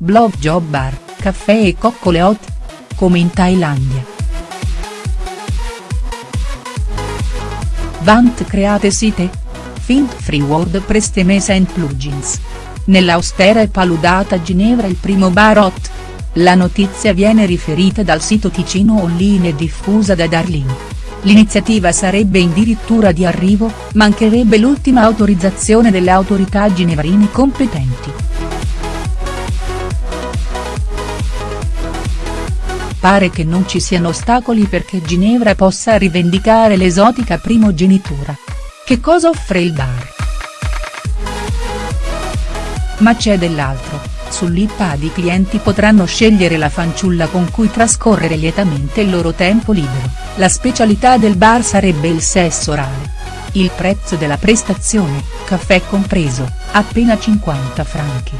blog job bar, caffè e coccole hot? Come in Thailandia. Vant create site? Fint free WordPress Themes and plugins. Nell'austera e paludata Ginevra il primo bar hot. La notizia viene riferita dal sito Ticino Online e diffusa da Darlin. L'iniziativa sarebbe addirittura di arrivo, mancherebbe l'ultima autorizzazione delle autorità ginevrine competenti. Pare che non ci siano ostacoli perché Ginevra possa rivendicare l'esotica primogenitura. Che cosa offre il bar? Ma c'è dell'altro, sull'iPad i clienti potranno scegliere la fanciulla con cui trascorrere lietamente il loro tempo libero, la specialità del bar sarebbe il sesso orale. Il prezzo della prestazione, caffè compreso, appena 50 franchi.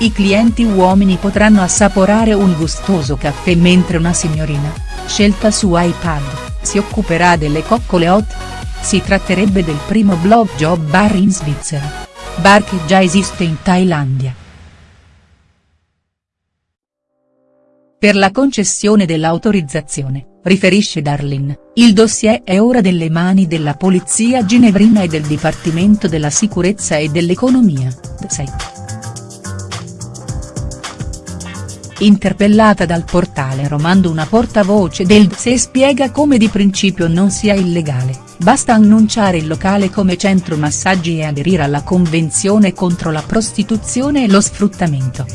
I clienti uomini potranno assaporare un gustoso caffè mentre una signorina, scelta su iPad, si occuperà delle coccole hot. Si tratterebbe del primo blog job bar in Svizzera. Bar che già esiste in Thailandia. Per la concessione dell'autorizzazione, riferisce Darlin, il dossier è ora delle mani della polizia ginevrina e del Dipartimento della Sicurezza e dell'Economia, DSEC. Interpellata dal portale Romando una portavoce del DSE spiega come di principio non sia illegale, basta annunciare il locale come centro massaggi e aderire alla convenzione contro la prostituzione e lo sfruttamento.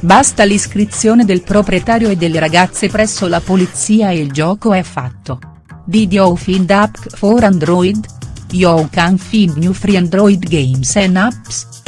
Basta l'iscrizione del proprietario e delle ragazze presso la polizia e il gioco è fatto. Did you find app for Android? You can find new free Android games and apps.